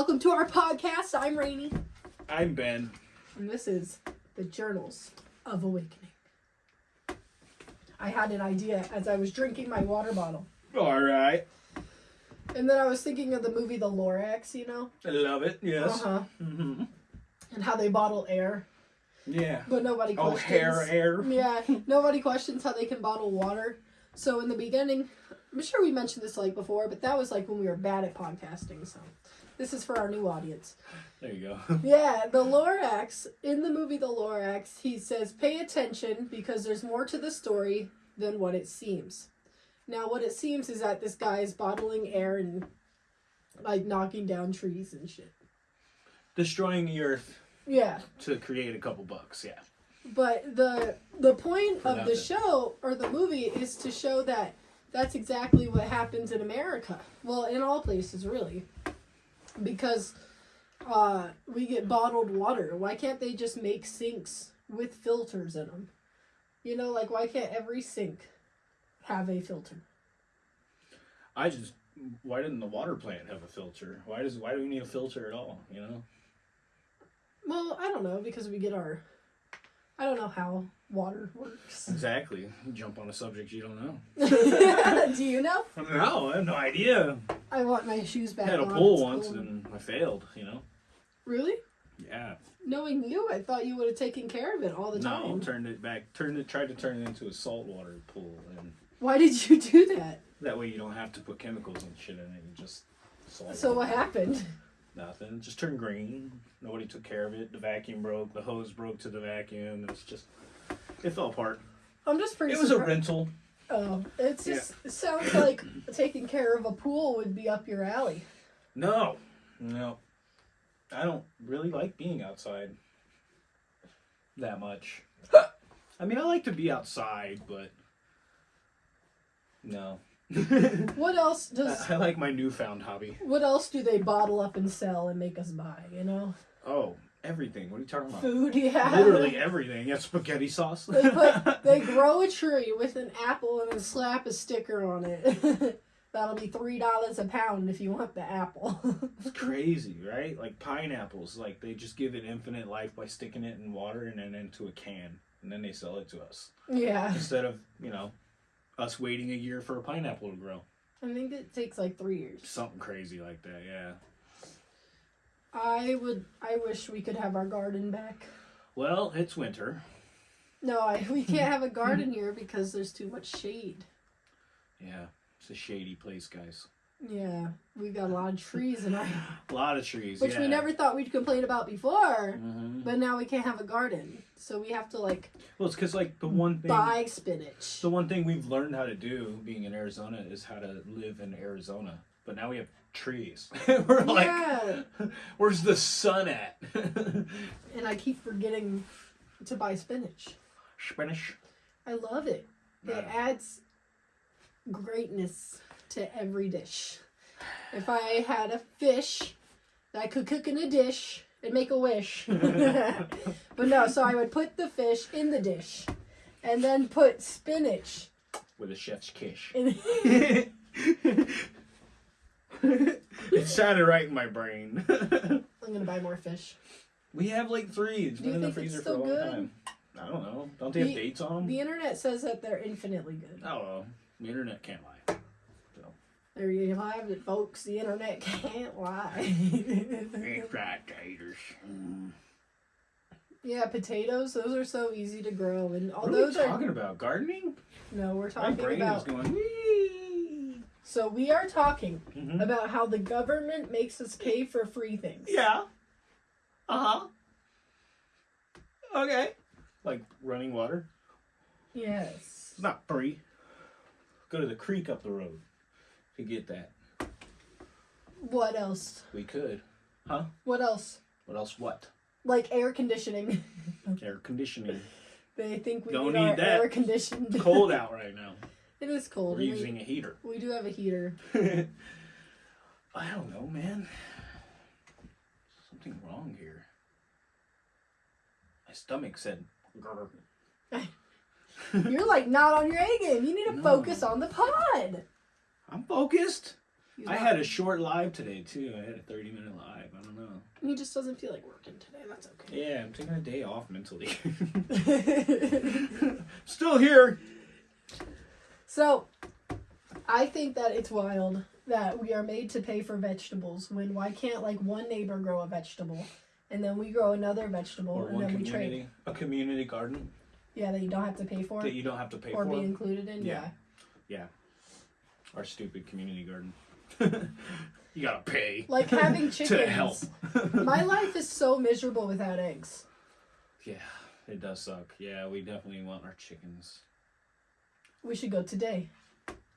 welcome to our podcast. I'm Rainy, I'm Ben. and this is the Journals of Awakening. I had an idea as I was drinking my water bottle, All right. and then I was thinking of the movie The Lorax, you know, I love it. Yes. uh-huh, hmm and how they bottle air, Yeah. but nobody Oh, hair, air. Yeah, nobody questions how they can bottle water. So in the beginning, I'm sure we mentioned this like before, but that was like when we were bad at podcasting. So this is for our new audience. There you go. Yeah, the Lorax in the movie The Lorax, he says, "Pay attention because there's more to the story than what it seems." Now, what it seems is that this guy is bottling air and like knocking down trees and shit. Destroying the earth Yeah, to create a couple bucks. Yeah. But the the point For of the show or the movie is to show that that's exactly what happens in America. Well, in all places really. Because uh we get bottled water. Why can't they just make sinks with filters in them? You know, like why can't every sink have a filter? I just. Why didn't the water plant have a filter? Why does why do we need a filter at all? You know. Well, I don't know because we get our I don't know how water works. Exactly. You jump on a subject you don't know. Do you know? No, I have no idea. I want my shoes back I had a on. pool It's once cold. and I failed. You know. Really? Yeah. Knowing you, I thought you would have taken care of it all the No, time. turned it back. Turned it. Tried to turn it into a saltwater pool, and Why did you do that? that way you don't have to put chemicals and shit in it. You just salt. So what happened? Nothing. It just turned green. Nobody took care of it. The vacuum broke. The hose broke to the vacuum. It's just. It fell apart. I'm just pretty. It was a rental. Oh, it's just it sounds like taking care of a pool would be up your alley. No. No. I don't really like being outside that much. I mean, I like to be outside, but. No. What else does? I, I like my newfound hobby. What else do they bottle up and sell and make us buy? You know, Oh, everything. What are you talking about? food. Yeah. Literally everything. Yeah, spaghetti sauce. They put they grow a tree with an apple and then slap a sticker on it. That'll be three dollars a pound if you want the apple. It's crazy, right? Like pineapples, like they just give it infinite life by sticking it in water and then into a can, and then they sell it to us yeah, instead of you know us waiting a year for a pineapple to grow. I think it takes like three years. Something crazy like that, yeah. I would. I wish we could have our garden back. Well, it's winter. No, I, we can't have a garden here because there's too much shade. Yeah, it's a shady place, guys. Yeah, we've got a lot of trees in our, A lot of trees, which yeah. we never thought we'd complain about before. Mhm. But now we can't have a garden, so we have to like Well, it's because like the one thing, buy spinach. the one thing we've learned how to do being in Arizona is how to live in Arizona. But now we have trees. We're like, where's the sun at? and I keep forgetting to buy spinach. Spinach. I love it. It Yeah. adds greatness to every dish. If I had a fish that I could cook in a dish and make a wish. but no, so I would put the fish in the dish and then put spinach With a chef's kiss. it sounded right in my brain. I'm gonna buy more fish. we have like three. It's been in the freezer for a long good? time. I don't know. Don't they have dates on them? The internet says that they're infinitely good. Oh, well, the internet can't lie. There you have it, folks. The internet can't lie. Right, taters. Mm. yeah, potatoes, those are so easy to grow. And What are we talking about? Gardening? no, we're My talking brain about is going. Wee. So we are talking Mhm. about how the government makes us pay for free things. Yeah. Uh huh. Okay. Like running water. Yes. It's not free. Go to the creek up the road to get that. What else? We could. Huh? What else? What else? What? Like air conditioning. Air conditioning. they think we Don't need, our need that. air conditioned. It's cold out right now. It is cold. We're and we- using a heater. we do have a heater. I don't know, man. Something wrong here. My stomach said. You're like not on your A game. You need to No. focus on the pod. I'm focused. He's I not- had a short live today too. I had a 30 minute live. I don't know. He just doesn't feel like working today. That's okay. Yeah, I'm taking a day off mentally. Still here. So, I think that it's wild that we are made to pay for vegetables when why can't like one neighbor grow a vegetable and then we grow another vegetable Or and then we trade. a community garden Yeah, that you don't have to pay for that you don't have to pay or for. Or be included in. Yeah. yeah. Our stupid community garden. you gotta pay Like having chickens. to help. My life is so miserable without eggs. Yeah, it does suck. Yeah, we definitely want our chickens. We should go today.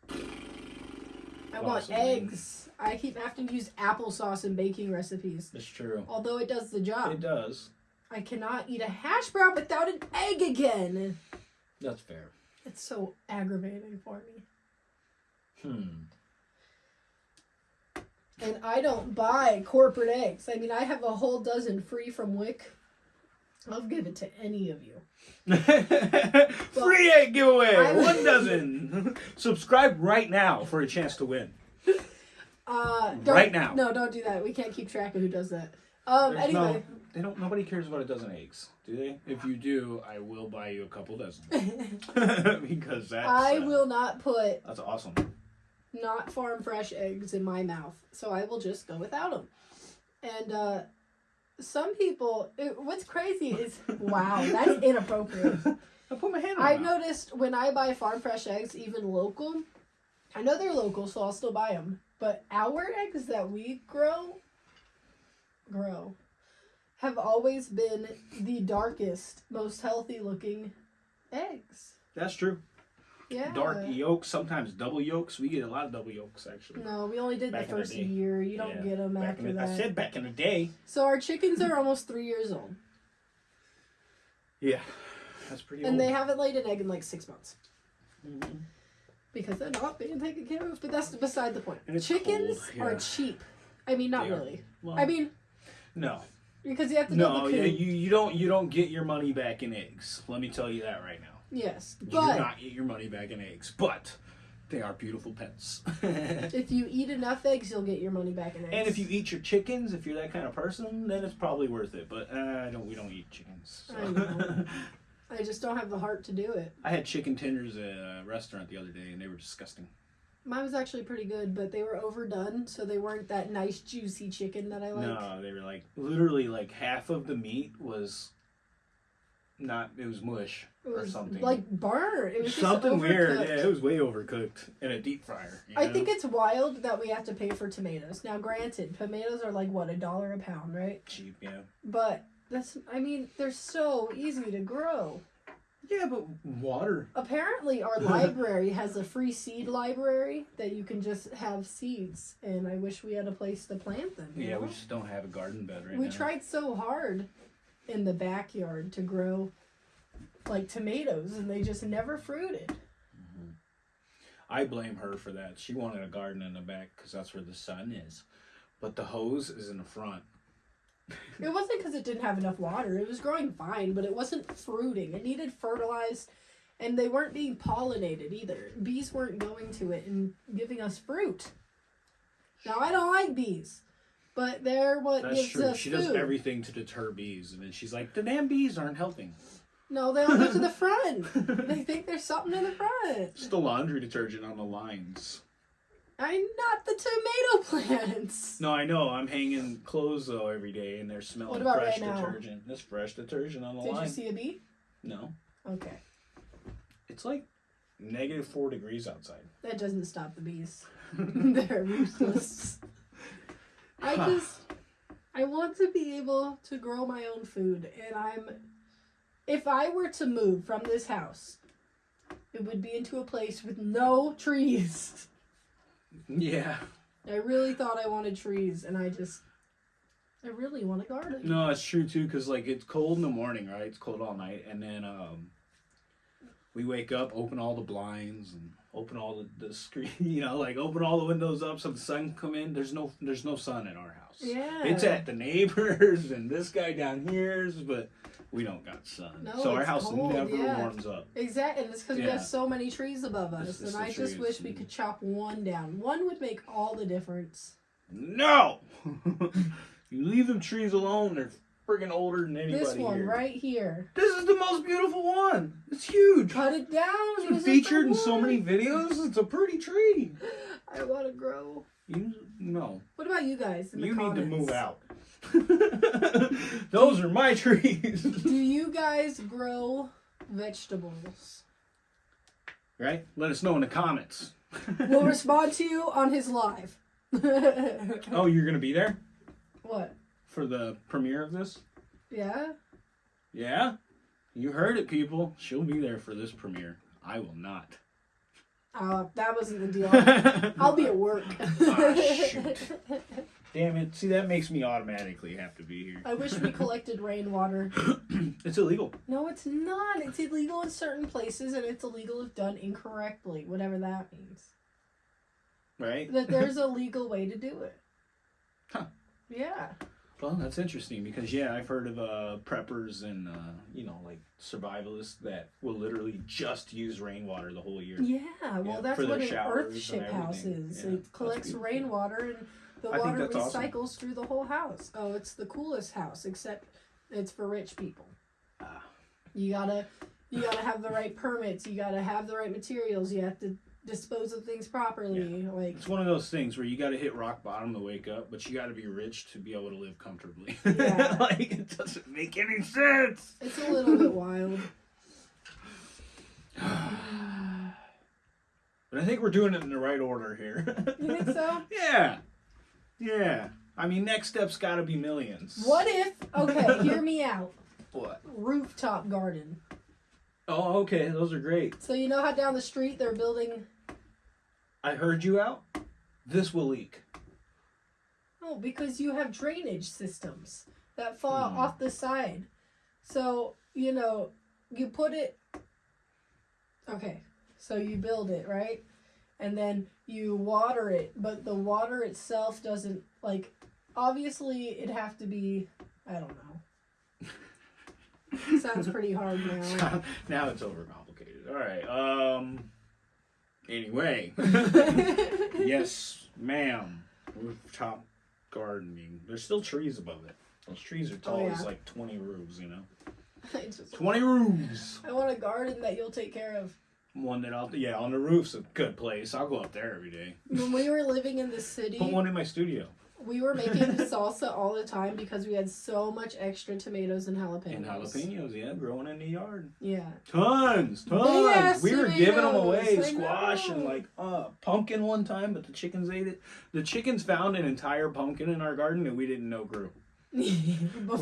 I want Possibly. eggs. I keep having to use applesauce in baking recipes. It's true. Although it does the job. It does. I cannot eat a hash brown without an egg again. That's fair. It's so aggravating for me. Hmm. And I don't buy corporate eggs. I mean, I have a whole dozen free from Wick. I'll give it to any of you. Free egg giveaway. I- One dozen. Subscribe right now for a chance to win. Uh, don't, Right now. No, don't do that. We can't keep track of who does that. Um, There's anyway. no- they don't. Nobody cares about a dozen eggs, do they? If you do, I will buy you a couple dozen because that's. I uh, will not put That's awesome. not farm fresh eggs in my mouth, so I will just go without them. And uh, some people, it, what's crazy is wow, that's inappropriate. I put my hand. my noticed when I buy farm fresh eggs, even local, I know they're local, so I'll still buy them. But our eggs that we grow, grow, have always been the darkest, most healthy looking eggs. That's true. Yeah. Dark yolks, sometimes double yolks. We get a lot of double yolks actually. No, we only did Back the in the first year. You don't Yeah, get them Back after in the, that. I said back in the day. So our chickens are almost three years old, Yeah, that's pretty and old. they haven't laid an egg in like six months Mhm. because they're not being taken care of. But that's beside the point. Chickens yeah. are cheap. I mean, not They really. Well, I mean, no, because you have to no, build the yeah, coop. you you don't you don't get your money back in eggs. Let me tell you that right now. Yes, but you do not eat your money back in eggs, but they are beautiful pets. if you eat enough eggs, you'll get your money back in eggs. and if you eat your chickens, if you're that kind of person, then it's probably worth it. But uh, I don't. We don't eat chickens. so. I know. I just don't have the heart to do it. I had chicken tenders at a restaurant the other day, and they were disgusting. Mine was actually pretty good, but they were overdone, so they weren't that nice juicy chicken that I like. No, they were like literally like half of the meat was not. It was mush it or something. like burnt. It was just something weird. Yeah, it was way overcooked in a deep fryer. you I know? think it's wild that we have to pay for tomatoes. Now, granted, tomatoes are like what a dollar a pound, right? cheap. Yeah. But that's I mean, they're so easy to grow. Yeah, but water. Apparently, our library has a free seed library that you can just have seeds, and I wish we had a place to plant them. you Yeah, we just don't have a garden bed right now. we now. tried so hard in the backyard to grow like tomatoes, and they just never fruited. Mm-hmm. I blame her for that. She wanted a garden in the back because that's where the sun is, but the hose is in the front. It wasn't because it didn't have enough water. It was growing fine, but it wasn't fruiting. It needed fertilized, and they weren't being pollinated either. Bees weren't going to it and giving us fruit. Now I don't like bees, but they're what That's gives true. us She food. does everything to deter bees, and then she's like, "The damn bees aren't helping." No, they don't go to the front. they think there's something in the front. It's the laundry detergent on the lines. I'm not the tomato plants. No, I know. I'm hanging clothes though every day, and they're smelling What about fresh right now? detergent. This fresh detergent on the Did line. you see a bee? No, Okay, it's like negative four degrees outside. that doesn't stop the bees. They're ruthless. I just, I want to be able to grow my own food, and I'm, if I were to move from this house, it would be into a place with no trees. Yeah. I really thought I wanted trees, and I just, I really want a garden. No, it's true too, cause like it's cold in the morning, right? It's cold all night, and then um, we wake up, open all the blinds, and open all the, the screen, you know, like open all the windows up so the sun can come in. There's no there's no sun in our house. Yeah. It's at the neighbors and this guy down here's, but we don't got sun. No, so our house cold, never yeah. warms up. Exactly, and it's because we have so many trees above us, It's just and I just wish we could chop one down. One would make all the difference. No! you leave them trees alone, they're friggin' older than anybody this one here. right here. This is the most beautiful one. It's huge. Cut it down. It's been use it for featured in so many videos. It's a pretty tree. I want to grow. You no. What about you guys? In the You need to move out. Those are my trees. Do you guys grow vegetables? right? Let us know in the comments. We'll respond to you on his live. Oh, you're gonna be there What? For the premiere of this? Yeah. Yeah? You heard it, people. She'll be there for this premiere. I will not. Uh, that wasn't the deal. I'll be at work. Ah, shoot. Damn it. See, that makes me automatically have to be here. I wish we collected rainwater. It's illegal. No, it's not. It's illegal in certain places, and it's illegal if done incorrectly, whatever that means. Right? That there's a legal way to do it. Huh. Yeah. Well, that's interesting because yeah, I've heard of uh, preppers and uh, you know like survivalists that will literally just use rainwater the whole year. Yeah. Well, Yeah, that's what an showers Earthship house is. Yeah, it collects rainwater, and the I water that's awesome. recycles through the whole house. Oh, it's the coolest house, except it's for rich people. Ah. You gotta, you gotta have the right permits. You gotta have the right materials. You have to dispose of things properly. Like It's one of those things where you got to hit rock bottom to wake up, but you got to be rich to be able to live comfortably. Yeah. like it doesn't make any sense. it's a little bit wild. But I think we're doing it in the right order here. You think so? yeah. Yeah. I mean, next step's got to be millions. What if? Okay, hear me out. What? Rooftop garden. Oh, okay. Those are great. So you know how down the street they're building? I heard you out. This will leak. Oh, because you have drainage systems that fall Hmm. off the side. So you know you put it. Okay, so you build it right, and then you water it, but the water itself doesn't like. Obviously, it'd have to be. I don't know. Sounds pretty hard now. now it's overcomplicated. All right. Um. Anyway. yes, ma'am. Rooftop gardening. There's still trees above it. Those trees are tall Oh, as like 20 roofs, you know? Just, 20 roofs! I want a garden that you'll take care of. One that I'll, yeah, on the roof's a good place. I'll go up there every day. When we were living in the city, Put one in my studio. We were making salsa all the time because we had so much extra tomatoes and jalapenos. And jalapenos, yeah, growing in the yard. Yeah. Tons, tons. Big-ass we were giving them away, I squash and like uh, pumpkin one time, but the chickens ate it. The chickens found an entire pumpkin in our garden that we didn't know grew.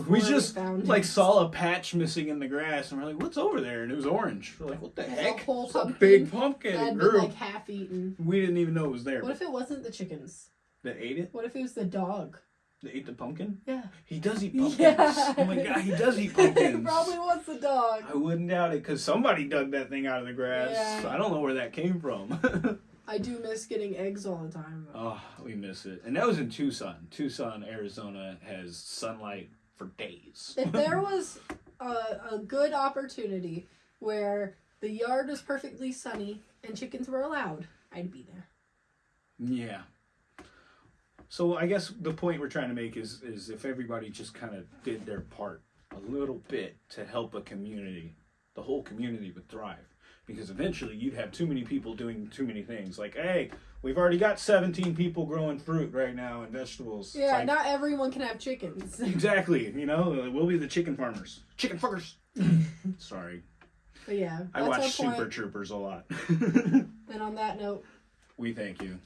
We just found like it. saw a patch missing in the grass, and we're like, "What's over there?" And it was orange. We're like, "What the It's a heck?" whole It's a big pumpkin. that It had been grew. like half eaten. we didn't even know it was there. What if it wasn't the chickens? That ate it. What if it was the dog? That ate the pumpkin. Yeah. He does eat pumpkins. Yeah. Oh my god, he does eat pumpkins. probably was the dog. I wouldn't doubt it because somebody dug that thing out of the grass. Yeah. I don't know where that came from. I do miss getting eggs all the time. though. oh, we miss it. And that was in Tucson. Tucson, Arizona has sunlight for days. if there was a, a good opportunity where the yard was perfectly sunny and chickens were allowed, I'd be there. Yeah. So I guess the point we're trying to make is is if everybody just kind of did their part a little bit to help a community, the whole community would thrive. Because eventually you'd have too many people doing too many things. Like, hey, we've already got 17 people growing fruit right now and vegetables. Yeah, like, not everyone can have chickens. exactly. You know, we'll be the chicken farmers. Chicken fuckers. Sorry. But yeah, I watch Super. Troopers a lot. And on that note, we thank you.